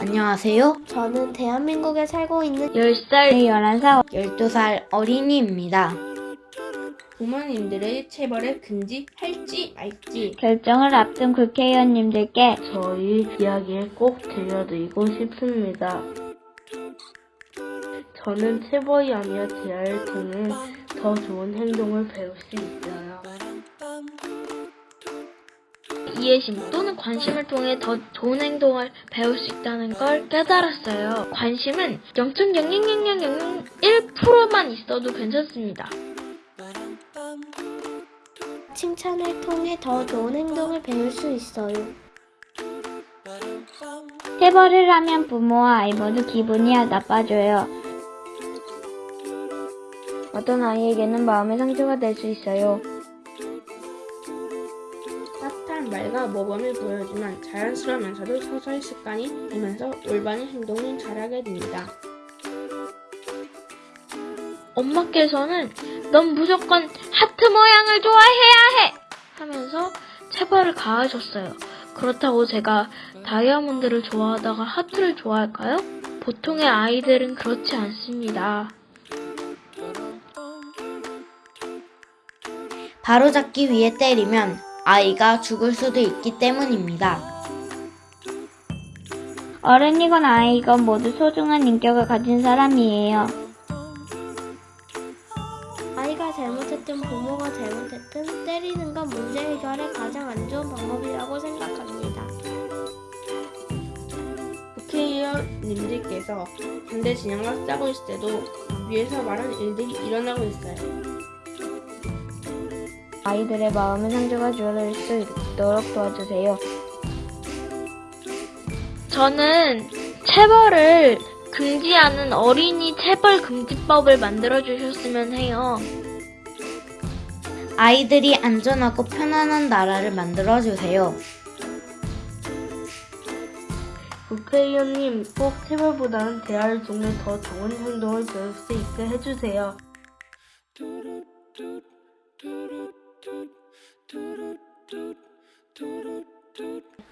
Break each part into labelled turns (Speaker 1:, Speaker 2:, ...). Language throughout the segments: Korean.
Speaker 1: 안녕하세요.
Speaker 2: 저는 대한민국에 살고 있는
Speaker 1: 10살, 11살, 12살 어린이입니다.
Speaker 3: 부모님들의 체벌을 금지할지 말지
Speaker 4: 결정을 앞둔 국회의원님들께
Speaker 3: 저희 이야기를 꼭 들려드리고 싶습니다. 저는 체벌이 아니라 대화를 통해 더 좋은 행동을 배울 수 있어요.
Speaker 4: 이해심 또는 관심을 통해 더 좋은 행동을 배울 수 있다는 걸 깨달았어요. 관심은 0.0000001%만 있어도 괜찮습니다.
Speaker 2: 칭찬을 통해 더 좋은 행동을 배울 수 있어요.
Speaker 4: 체벌을 하면 부모와 아이 모두 기분이 나빠져요. 어떤 아이에게는 마음의 상처가 될 수 있어요.
Speaker 3: 따뜻한 말과 모범을 보여주면 자연스러우면서도 서서히 습관이 되면서 올바른 행동을 잘하게 됩니다.
Speaker 4: 엄마께서는 넌 무조건 하트 모양을 좋아해야 해! 하면서 체벌을 가하셨어요. 그렇다고 제가 다이아몬드를 좋아하다가 하트를 좋아할까요? 보통의 아이들은 그렇지 않습니다.
Speaker 1: 바로잡기 위해 때리면 아이가 죽을 수도 있기 때문입니다.
Speaker 4: 어른이건 아이건 모두 소중한 인격을 가진 사람이에요.
Speaker 2: 아이가 잘못했든 부모가 잘못했든 때리는 건 문제 해결의 가장 안 좋은 방법이라고 생각합니다.
Speaker 3: 국회의원님들께서 반대 진영과 싸고 있을 때도 위에서 말한 일들이 일어나고 있어요.
Speaker 4: 아이들의 마음의 상처가 줄어들 수 있도록 도와주세요. 저는 체벌을 금지하는 어린이 체벌 금지법을 만들어 주셨으면 해요.
Speaker 1: 아이들이 안전하고 편안한 나라를 만들어 주세요.
Speaker 3: 국회의원님 꼭 체벌보다는 대화를 통해 더 좋은 행동을 배울 수 있게 해주세요.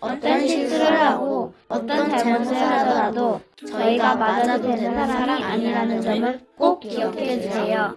Speaker 1: 어떤 실수를 하고 어떤 잘못을 하더라도 저희가 맞아도 되는 사람이 아니라는 점을 꼭 기억해 주세요.